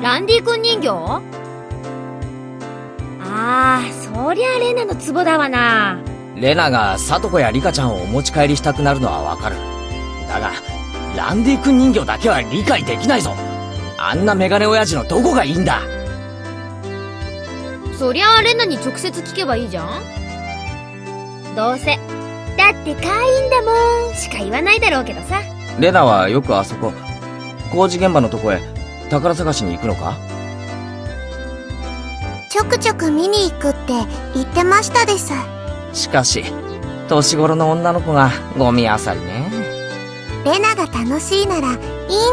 ランディ君人形？ああ、そりゃレナのツボだわな。レナがサトコやリカちゃんをお持ち帰りしたくなるのはわかる。だが、ランディ君人形だけは理解できないぞ。あんなメガネ親父のどこがいいんだ？そりゃあレナに直接聞けばいいじゃん。どうせ。だって会員だもん。しか言わないだろうけどさ。レナはよくあそこ。工事現場のとこへ宝探しに行くのか？ちょくちょく見に行くって言ってましたです。しかし年頃の女の子がゴミあさりね。レナが楽しいならいいん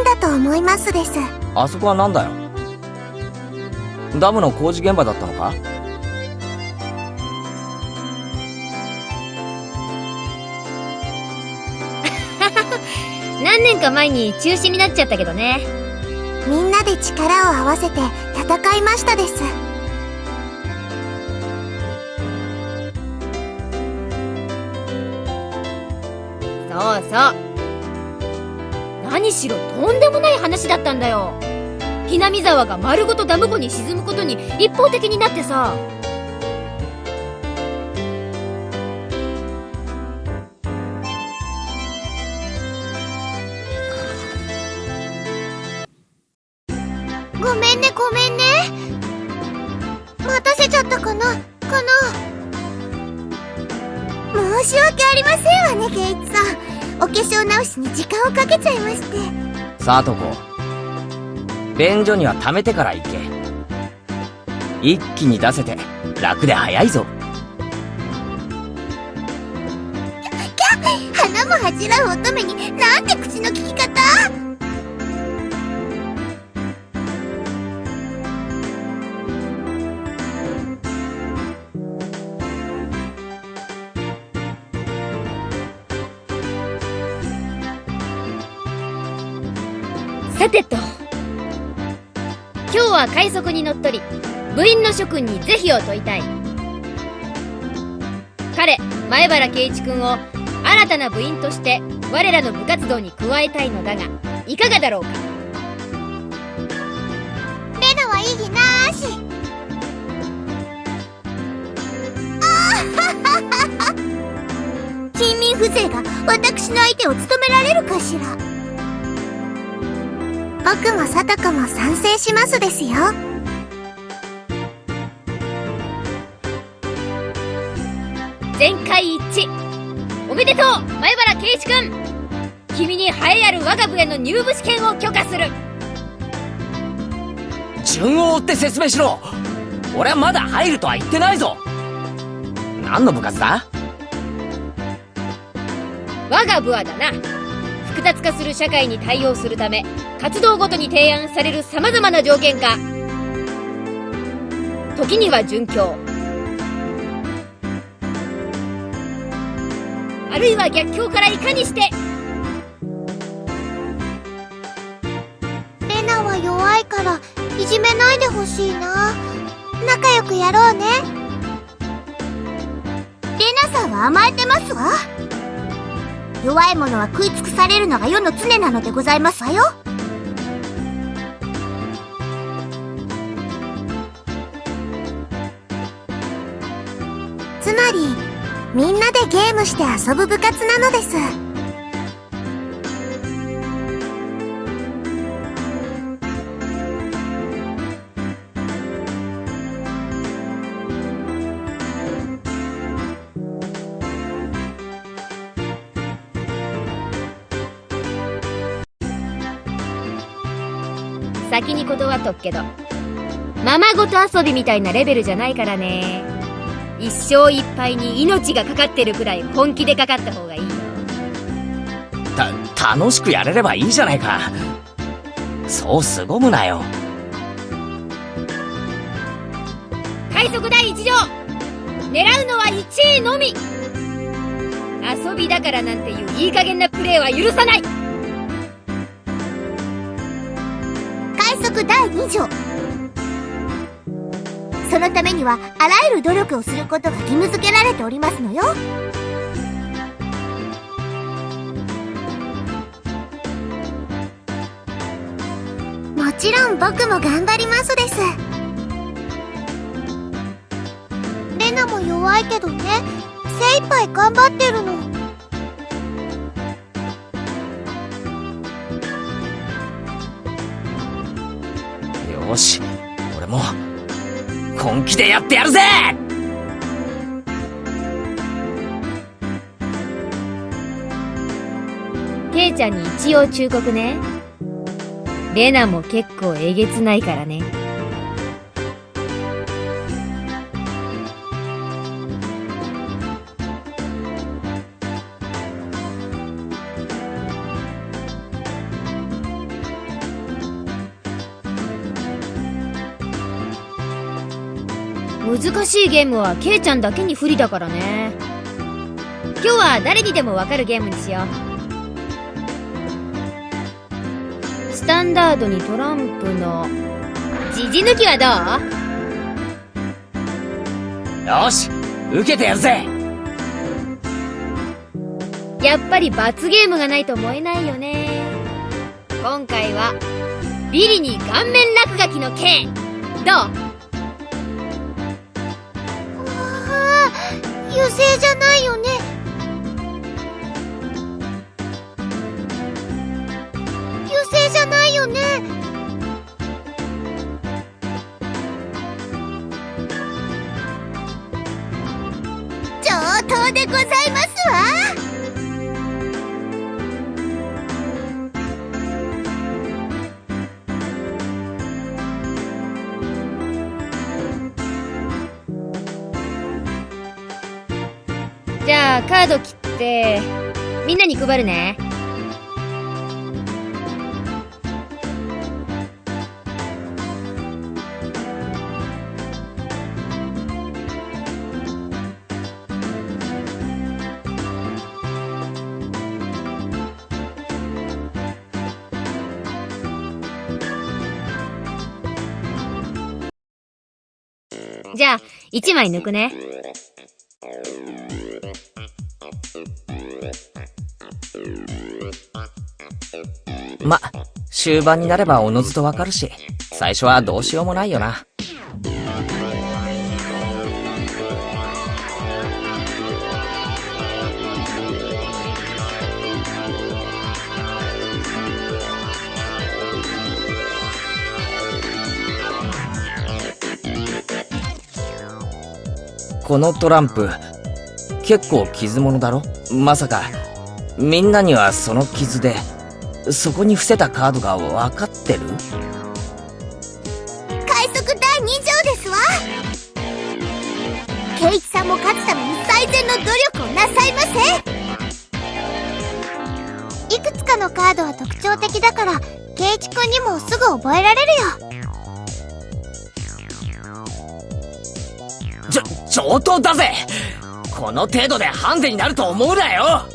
だと思いますです。あそこはなんだよ？ダムの工事現場だったのか？何年か前に中止になっちゃったけどねみんなで力を合わせて戦いましたです。そうそう。何しろとんでもない話だったんだよ。雛見沢が丸ごとダム湖に沈むことに一方的になってさ。粧直しに時間をかけちゃいまして。さあとこ便所には貯めてから行け。一気に出せて楽で早いぞ。花も恥じらう乙女になんて口の利き方さてと。今日は快速にのっとり部員の諸君に是非を問いたい。彼前原圭一君を新たな部員として我らの部活動に加えたいのだがいかがだろうか？レナは異議なーし近隣風情が私の相手を務められるかしら？僕もサトコも賛成しますですよ。全会一致。おめでとう前原圭一君。君に栄えある我が部への入部試験を許可する。順を追って説明しろ。俺はまだ入るとは言ってないぞ。何の部活だ？我が部はだな。複雑化する社会に対応するため活動ごとに提案される様々な条件下時には殉教。あるいは逆境からいかにしてレナは弱いからいじめないでほしいな。仲良くやろうね。レナさんは甘えてますわ。弱い者は食い尽くされるのが世の常なのでございますわよ。まりみんなでゲームして遊ぶ部活なのです。先に断っとくけど。ままごと遊びみたいなレベルじゃないからね。一生いっぱいに命がかかってるくらい本気でかかった方がいいよ。た楽しくやれればいいじゃないか。そう凄むなよ。快速第一条。狙うのは1位のみ。遊びだからなんていういい加減なプレーは許さない。快速第2条そのためにはあらゆる努力をすることが義務付けられておりますのよもちろん僕も頑張りますです。レナも弱いけどね、精一杯頑張ってるの。よし、俺も、本気でやってやるぜケイちゃんに一応忠告ね。レナも結構えげつないからね。難しいゲームはケイちゃんだけに不利だからね。今日は誰にでもわかるゲームにしよう。スタンダードにトランプの、じじ抜きはどよし、受けてやるぜうやっぱり罰ゲームがないと思えないよね。今回は、ビリに顔面落書きの剣どう？油性じゃないよード切って、みんなに配るね。じゃあ、1枚抜くね。終盤になればおのずとわかるし、最初はどうしようもないよな。このトランプ、結構傷物だろ？まさか、みんなにはその傷で、そこに伏せたカードが分かってる？快速第2条ですわ。ケイチさんも勝つために最善の努力をなさいませ。いくつかのカードは特徴的だからケイチくんにもすぐ覚えられるよ。ちょ、上等だぜ。この程度でハンデになると思うなよ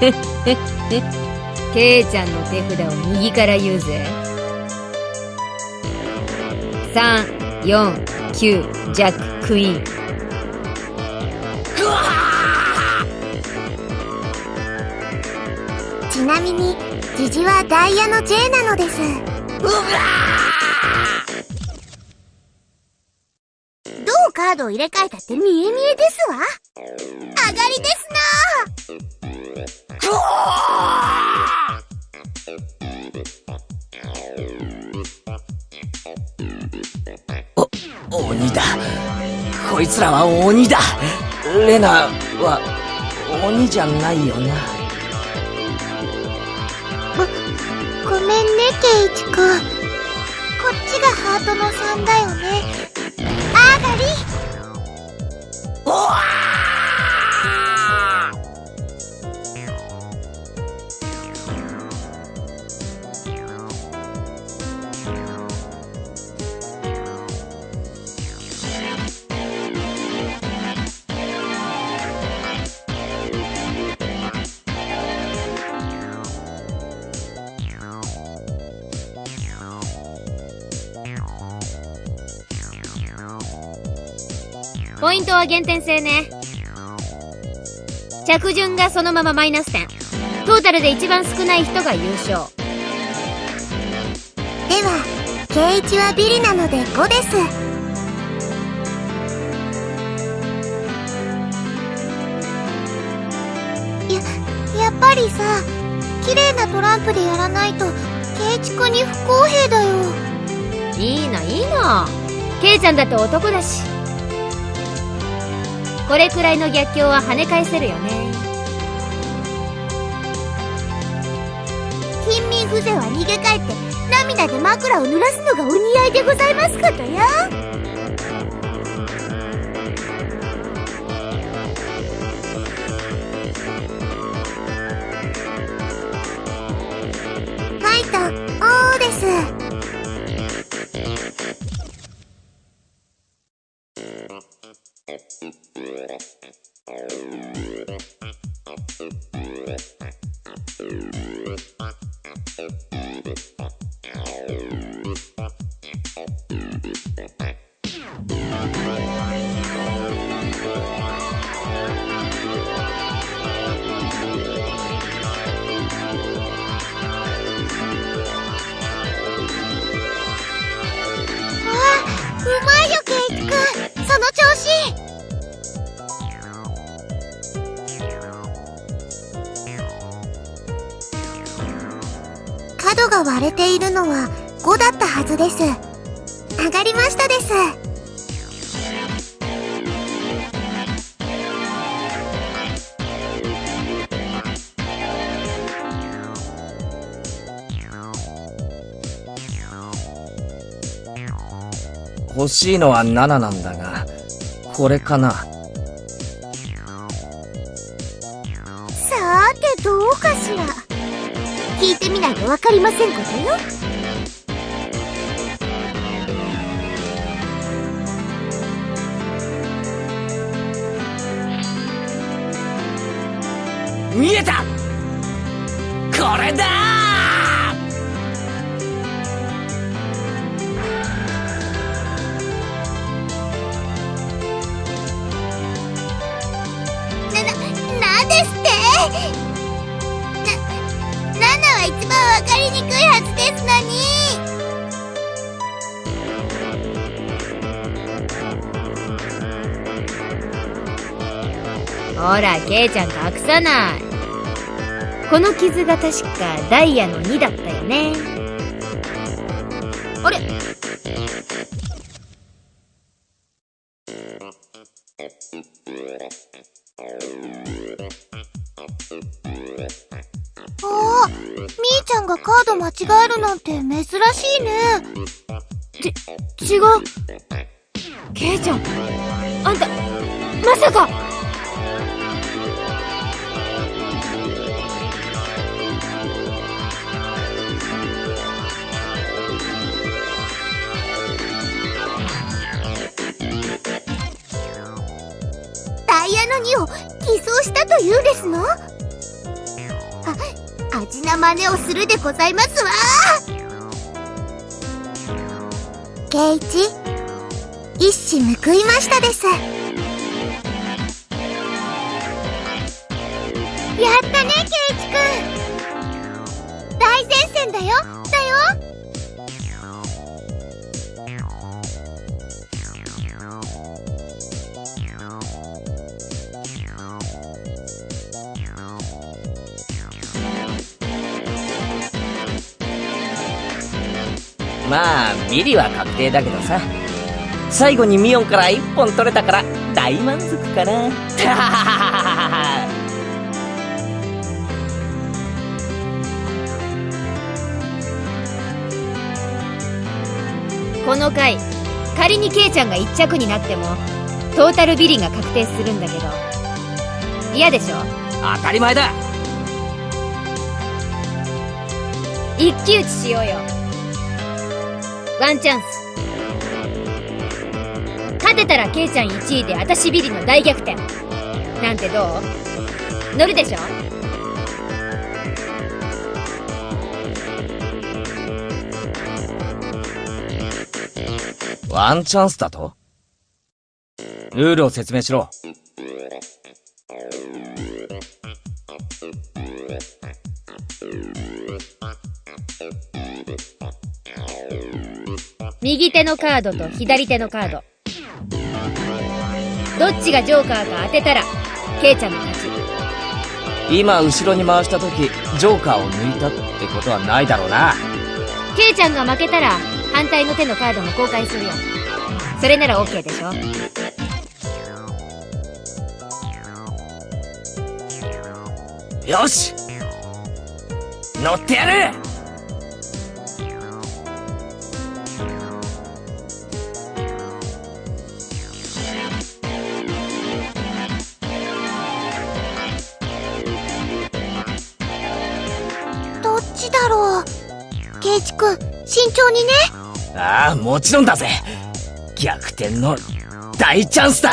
ケイちゃんの手札を右から言うぜ。3、4、9、ジャック、クイーン。ちなみにジジはダイヤの J なのですどうカードを入れ替えたって見え見えですわ上がりですこいつらは鬼だ。レナは鬼じゃないよな。減点制ね。着順がそのままマイナス点。トータルで一番少ない人が優勝。では、ケイチはビリなので5です。や、やっぱりさ、綺麗なトランプでやらないと、ケイチ君に不公平だよ。いいのいいの。ケイちゃんだって男だし。これくらいの逆境は跳ね返せるよね。貧民風情は逃げ帰って、涙で枕を濡らすのがお似合いでございますことよ。ファイト、おです。角が割れているのは5だったはずです。上がりましたです。欲しいのは7なんだが、これかな？かりませんことよ。ほら、ケイちゃん隠さない。この傷が確かダイヤの2だったよね。あれ？ああ、みーちゃんがカード間違えるなんて珍しいね。違う。ケイちゃん、あんた、まさかというですの？あ、味な真似をするでございますわ圭一、一矢報いましたです。まあ、ビリは確定だけどさ。最後にミオンから1本取れたから、大満足かな。この回、仮にケイちゃんが1着になっても、トータルビリが確定するんだけど、嫌でしょ？当たり前だ一騎打ちしようよ。ワンチャンス。勝てたらケイちゃん1位で私ビリの大逆転。なんてどう？乗るでしょ？ワンチャンスだと？ルールを説明しろ。手のカードと左手のカード。どっちがジョーカーか当てたら、ケイちゃんの勝ち。今後ろに回した時、ジョーカーを抜いたってことはないだろうな。ケイちゃんが負けたら、反対の手のカードも交換するよ。それなら OK でしょよし乗ってやる当にね。ああもちろんだぜ。逆転の大チャンスだ。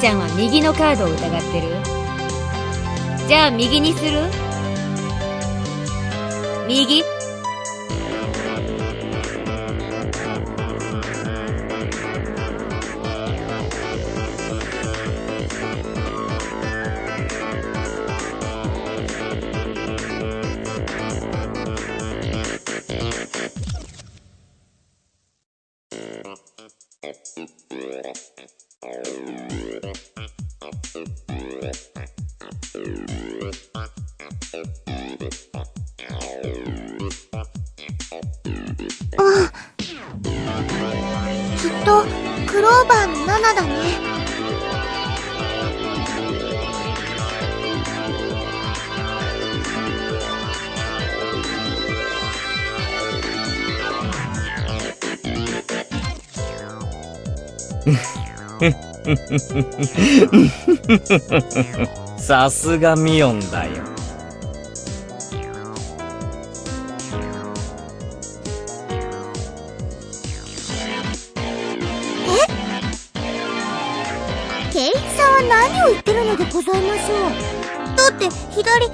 ちゃんは右のカードを疑ってる？じゃあ右にする？右？さすがミオンだよ。ケイチさんは何を言ってるのでございましょう？だって左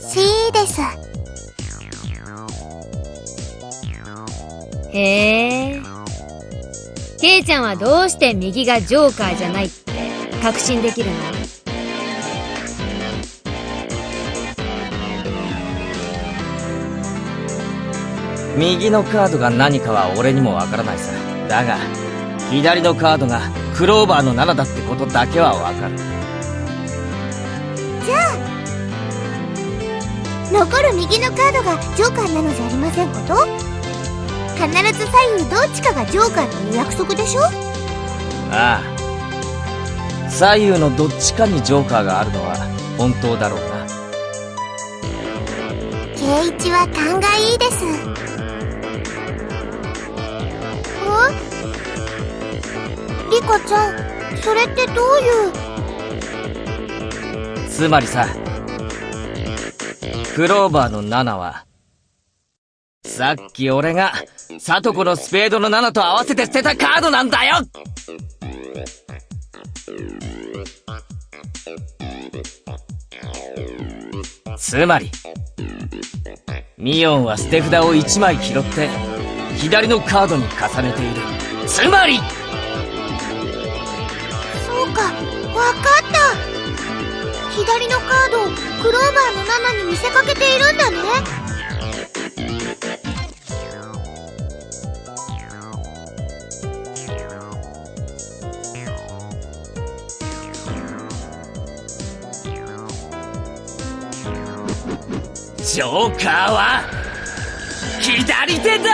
C です。へえ。ケイちゃんはどうして右がジョーカーじゃない？って確信できるの？右のカードが何かは俺にもわからないさ。だが左のカードがクローバーの7だってことだけはわかる。残る右のカードがジョーカーなのじゃありませんこと？必ず左右どっちかがジョーカーという約束でしょ？ああ左右のどっちかにジョーカーがあるのは本当だろうな。ケイチは勘がいいです。んリカちゃんそれってどういう？つまりさクローバーの7はさっき俺がサトコのスペードの7と合わせて捨てたカードなんだよ。つまりミオンは捨て札を1枚拾って左のカードに重ねている。つまりそうかわかった。左のカードをクローバーの7に見せかけているんだね。ジョーカーは左手だ!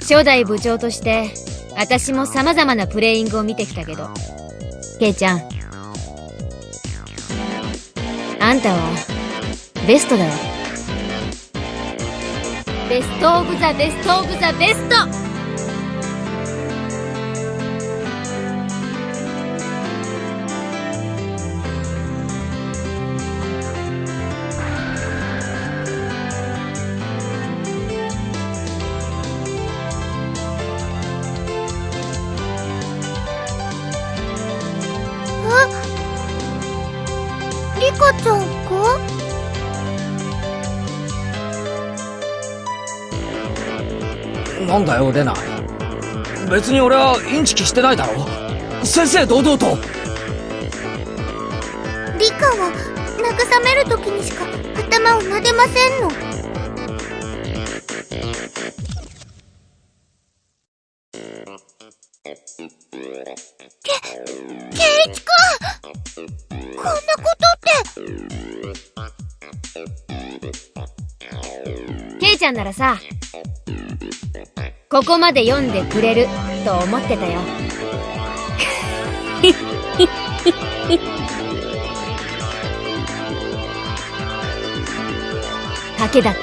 初代部長として私も様々なプレイングを見てきたけど。ケイちゃん。あんたはベストだよベストオブザベストオブザベスト。リカちゃんか？なんだよレナ。別に俺はインチキしてないだろ。先生堂々と。リカは慰める時にしか頭を撫でませんの。けケイチ君！こんなことって。ケイちゃんならさここまで読んでくれると思ってたよ。賭けだった。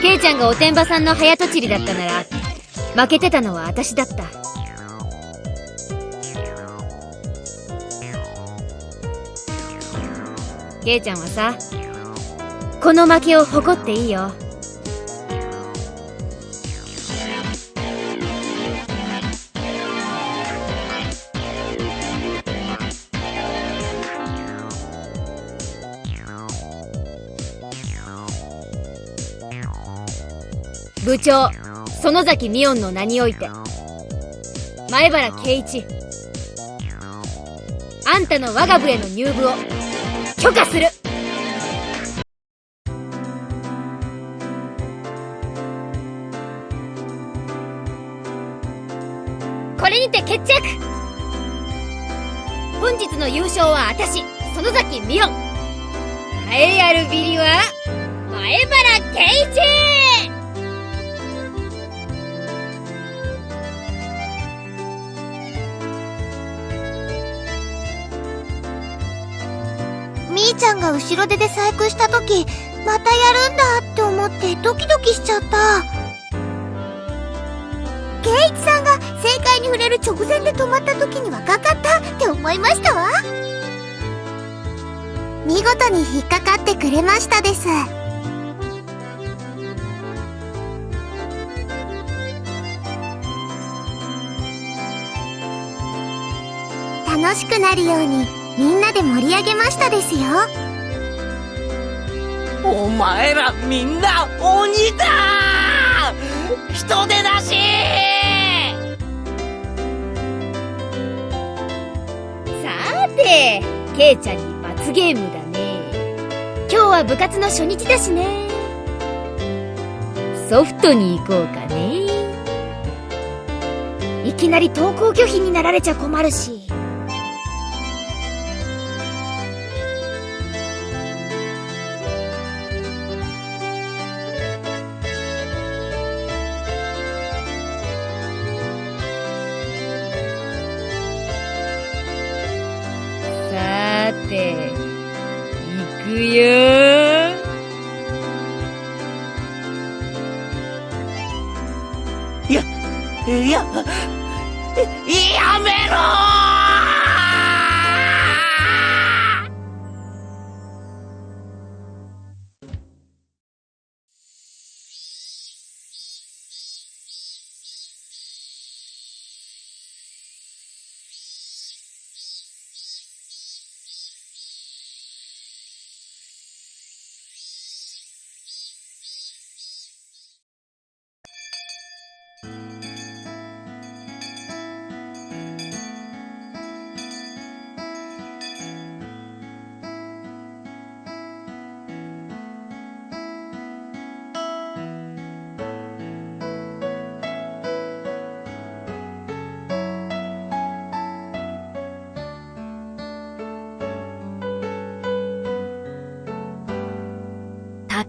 ケイちゃんがおてんばさんの早とちりだったなら負けてたのは私だった。ケイちゃんはさこの負けを誇っていいよ。部長園崎美音の名において。前原圭一。あんたの我が部への入部を許可する。これにて決着。本日の優勝は私園崎美音。栄えあるビリは前原圭一。ちゃんが後ろ手で細工した時またやるんだって思ってドキドキしちゃった。ケイチさんが正解に触れる直前で止まった時にはかかったって思いましたわ。見事に引っかかってくれましたです。楽しくなるように。みんなで盛り上げましたですよ。お前らみんな鬼だ！人手なし！さーてケイちゃんに罰ゲームだね。今日は部活の初日だしね。ソフトに行こうかね。いきなり登校拒否になられちゃ困るし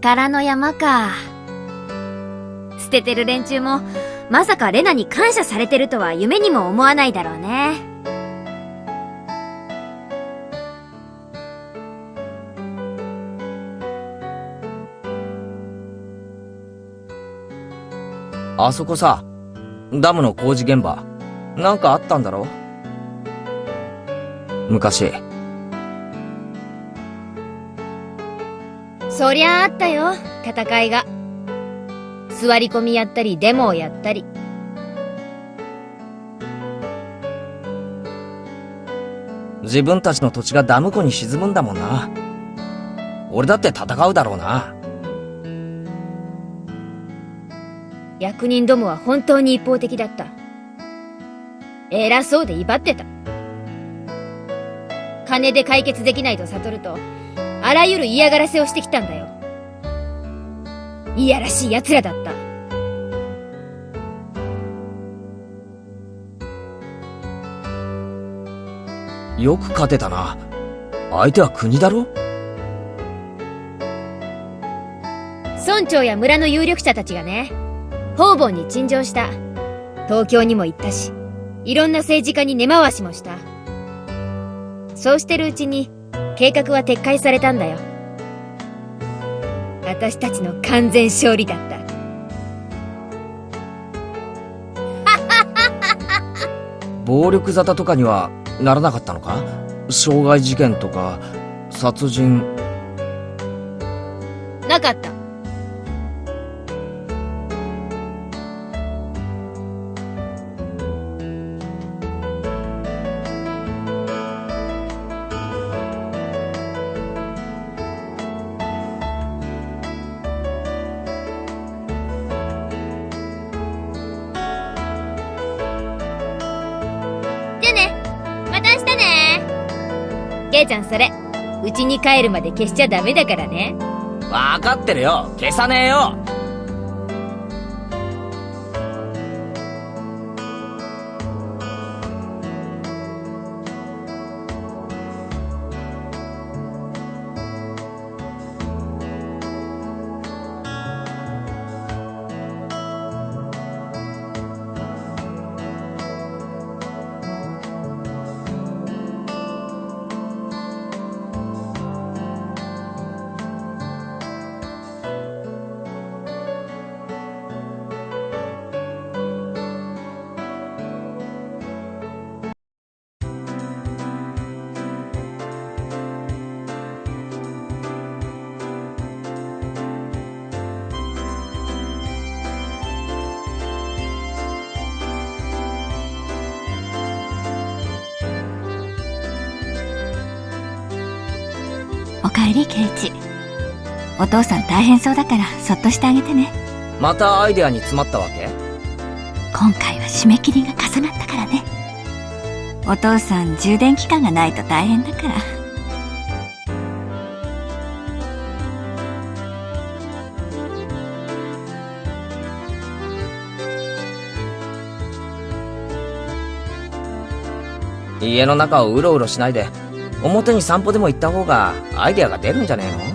宝の山か。捨ててる連中も、まさかレナに感謝されてるとは夢にも思わないだろうね。あそこさ、ダムの工事現場、なんかあったんだろ？昔。そりゃあったよ、戦いが。座り込みやったり、デモをやったり。自分たちの土地がダム湖に沈むんだもんな。俺だって戦うだろうな。役人どもは本当に一方的だった。偉そうで威張ってた。金で解決できないと悟ると、あらゆる嫌がらせをしてきたんだよ。いやらしい奴らだった。よく勝てたな。相手は国だろ？村長や村の有力者たちがね、方々に陳情した。東京にも行ったし、いろんな政治家に根回しもした。そうしてるうちに、計画は撤回されたんだよ。私たちの完全勝利だった。暴力沙汰とかにはならなかったのか？傷害事件とか、殺人。なかった。うちに帰るまで消しちゃダメだからね。わかってるよ消さねえよ大変そうだから、そっとしてあげてね。またアイデアに詰まったわけ？今回は締め切りが重なったからね。お父さん充電期間がないと大変だから。家の中をうろうろしないで、表に散歩でも行った方がアイデアが出るんじゃねえの？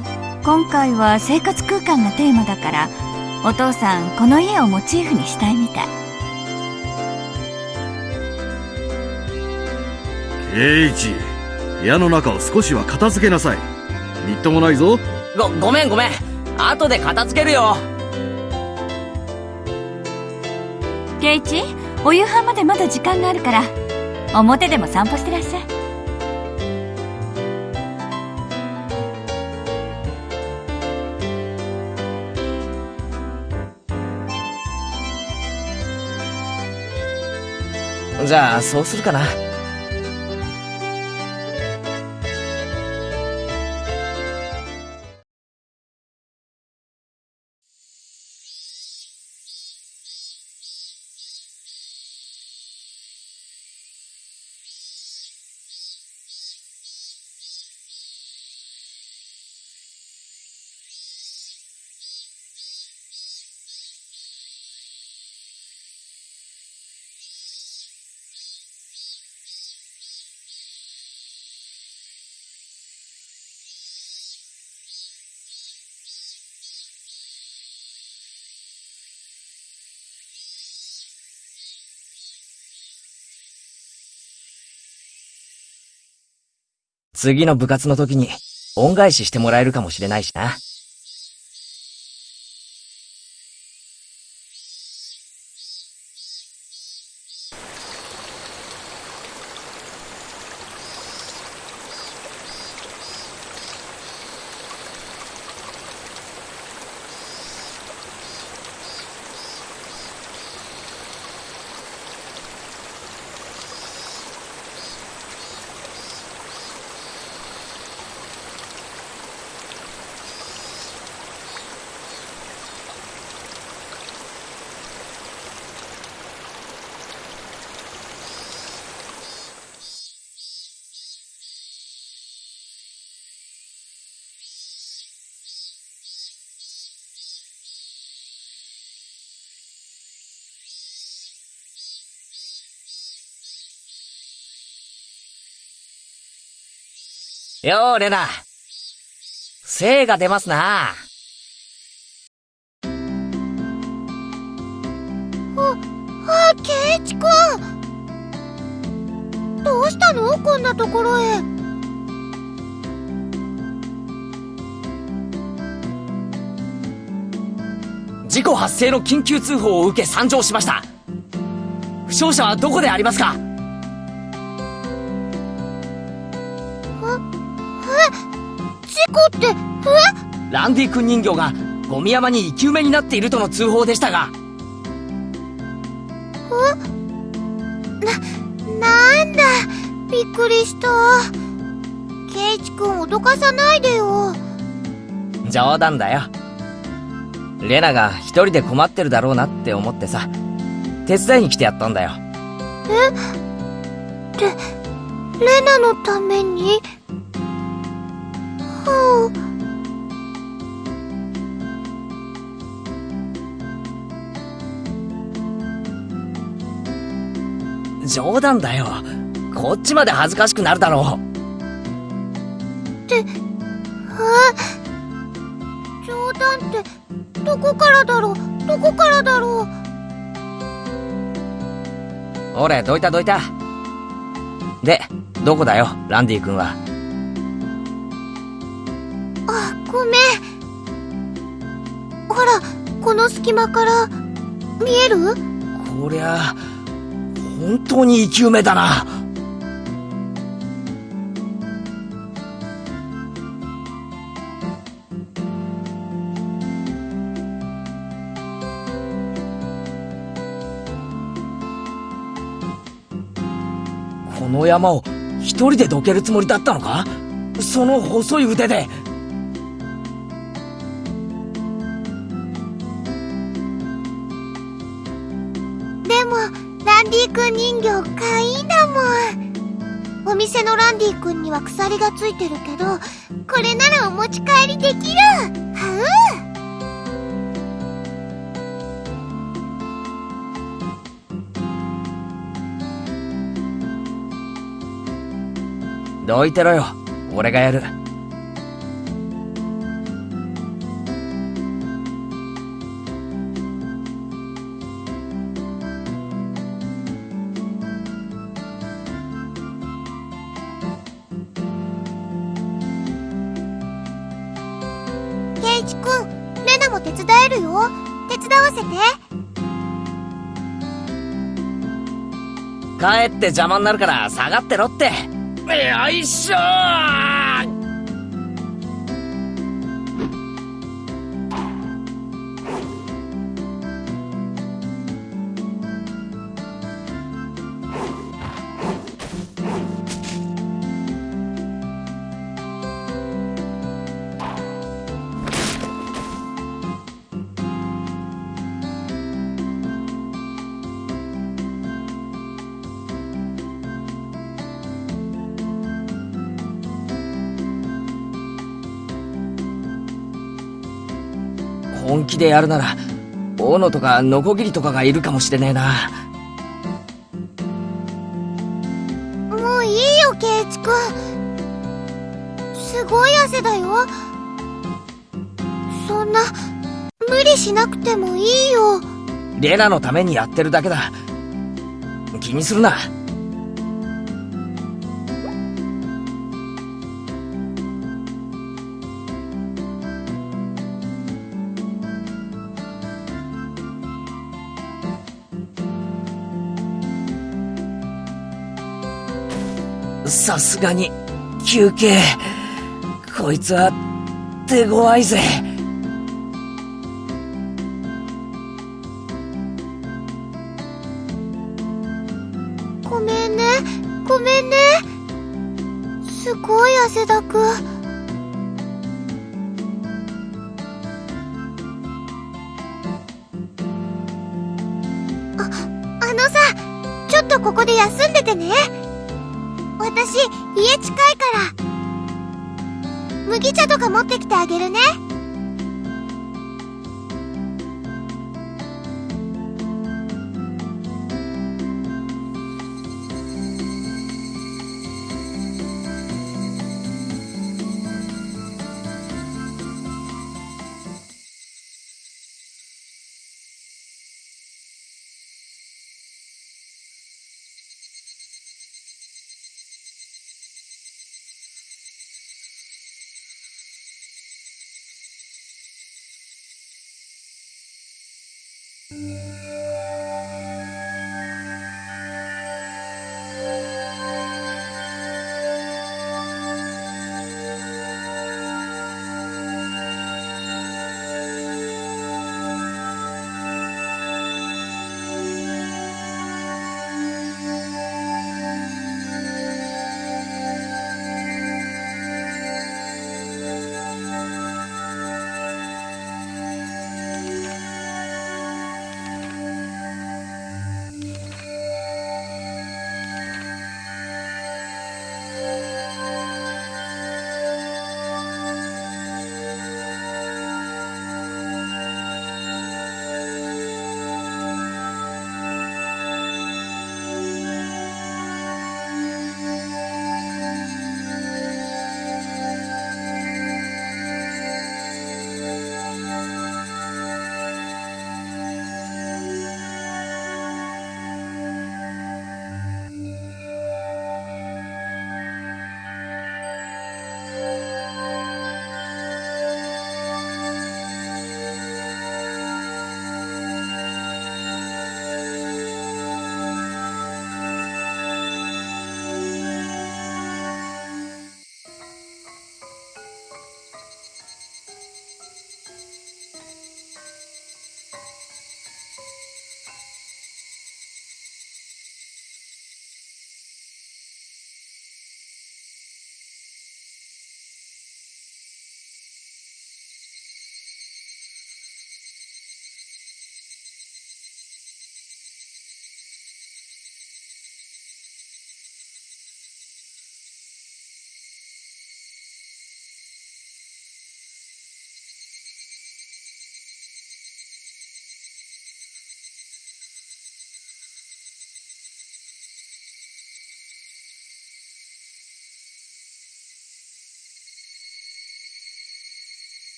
今回は生活空間がテーマだから、お父さんこの家をモチーフにしたいみたい。ケイチ部屋の中を少しは片付けなさいみっともないぞご、ごめんごめん後で片付けるよケイチ、お夕飯までまだ時間があるから、表でも散歩してらっしゃい。じゃあ、そうするかな。次の部活の時に恩返ししてもらえるかもしれないしな。よう、レナ。精が出ますな。あ、ケイチくんどうしたの？こんなところへ。事故発生の緊急通報を受け参上しました。負傷者はどこでありますか？事故って、え？ランディ君人形がゴミ山に生き埋めになっているとの通報でしたが、なんだ、びっくりした。ケイチくん脅かさないでよ。冗談だよ。レナが一人で困ってるだろうなって思ってさ、手伝いに来てやったんだよ。レナのために？は冗談だよ。こっちまで恥ずかしくなるだろう。あ、冗談って、どこからだろう？どこからだろう？俺、どいたどいた。で、どこだよ、ランディ君は？ごめん。ほら、この隙間から、見える？こりゃ、本当に生き埋めだな。この山を一人でどけるつもりだったのか？その細い腕で。で店のランディ君には鎖がついてるけど、これならお持ち帰りできる。はどいてろよ。俺がやる。うケイチ君、レナも手伝えるよ。手伝わせて。帰って邪魔になるから下がってろって。よいしょ気でやるなら、大野とかノコギリとかがいるかもしれねえな。もういいよ、ケイチ君。すごい汗だよ。そんな、無理しなくてもいいよ。レナのためにやってるだけだ。気にするな。さすがに、休憩。こいつは、手強いぜ。家近いから。麦茶とか持ってきてあげるね。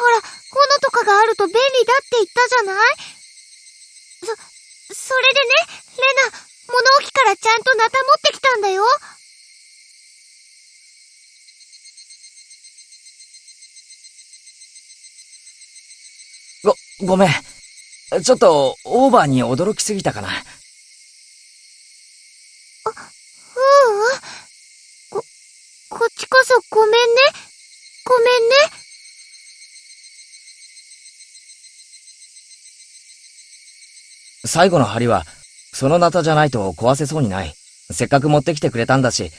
ほら、斧とかがあると便利だって言ったじゃない？そ、それでね、レナ、物置からちゃんとナタ持ってきたんだよ。ご、ごめん。ちょっと、オーバーに驚きすぎたかな。う？うん。ご、こそごめんね。ごめんね。最後の針は、そのナタじゃないと壊せそうにない。せっかく持ってきてくれたんだし、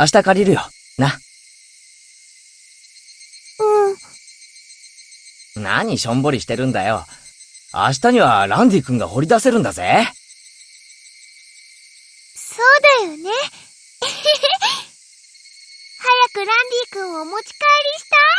明日借りるよ。な。うん。何しょんぼりしてるんだよ。明日にはランディ君が掘り出せるんだぜ。そうだよね。早くランディ君をお持ち帰りしたい。